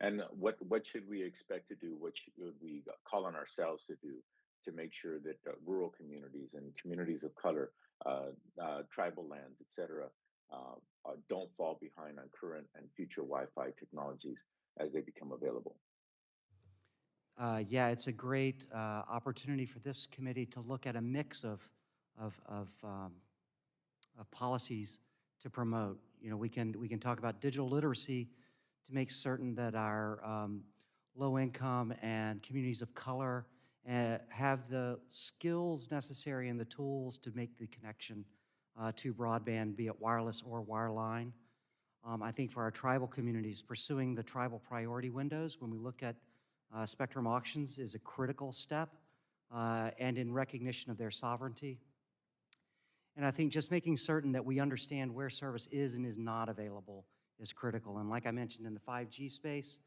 And what what should we expect to do? What should we call on ourselves to do to make sure that uh, rural communities and communities of color, uh, uh, tribal lands, etc uh, uh, don't fall behind on current and future Wi-Fi technologies as they become available? Uh, Yeah, it's a great uh, opportunity for this committee to look at a mix of, of, of, um, of policies to promote. You know, we can, we can talk about digital literacy to make certain that our um, low-income and communities of color uh, have the skills necessary and the tools to make the connection uh, to broadband, be it wireless or wireline. Um, I think for our tribal communities, pursuing the tribal priority windows when we look at uh, spectrum auctions is a critical step uh, and in recognition of their sovereignty. And I think just making certain that we understand where service is and is not available is critical. And like I mentioned in the 5G space,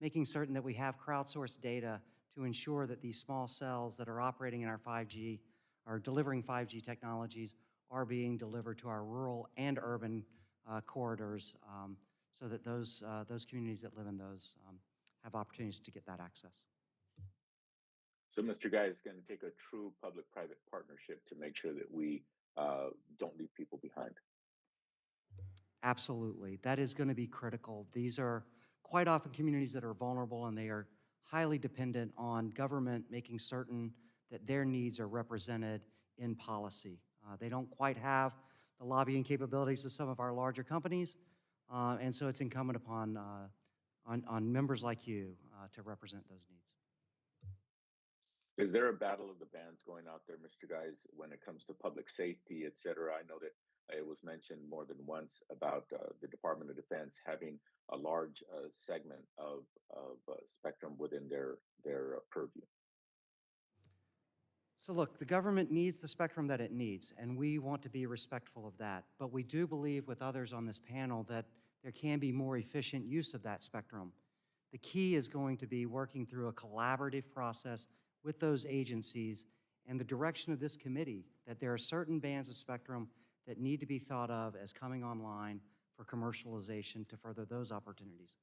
making certain that we have crowdsourced data to ensure that these small cells that are operating in our 5G are delivering 5G technologies are being delivered to our rural and urban uh, corridors um, so that those, uh, those communities that live in those um, have opportunities to get that access. So Mr. Guy is going to take a true public-private partnership to make sure that we uh, don't leave people behind. Absolutely. That is going to be critical. These are quite often communities that are vulnerable and they are highly dependent on government making certain that their needs are represented in policy. Uh, they don't quite have the lobbying capabilities of some of our larger companies, uh, and so it's incumbent upon, uh, on, on members like you uh, to represent those needs. Is there a battle of the bands going out there, Mr. Guys, when it comes to public safety, et cetera? I know that it was mentioned more than once about uh, the Department of Defense having a large uh, segment of, of uh, spectrum within their, their uh, purview. So look, the government needs the spectrum that it needs, and we want to be respectful of that. But we do believe with others on this panel that there can be more efficient use of that spectrum. The key is going to be working through a collaborative process with those agencies and the direction of this committee that there are certain bands of spectrum that need to be thought of as coming online for commercialization to further those opportunities.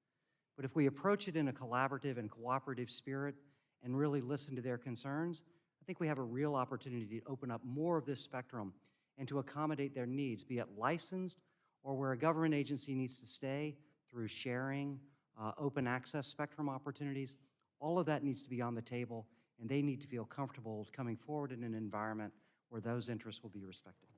But if we approach it in a collaborative and cooperative spirit and really listen to their concerns, I think we have a real opportunity to open up more of this spectrum and to accommodate their needs, be it licensed or where a government agency needs to stay through sharing, uh, open access spectrum opportunities. All of that needs to be on the table, and they need to feel comfortable coming forward in an environment where those interests will be respected.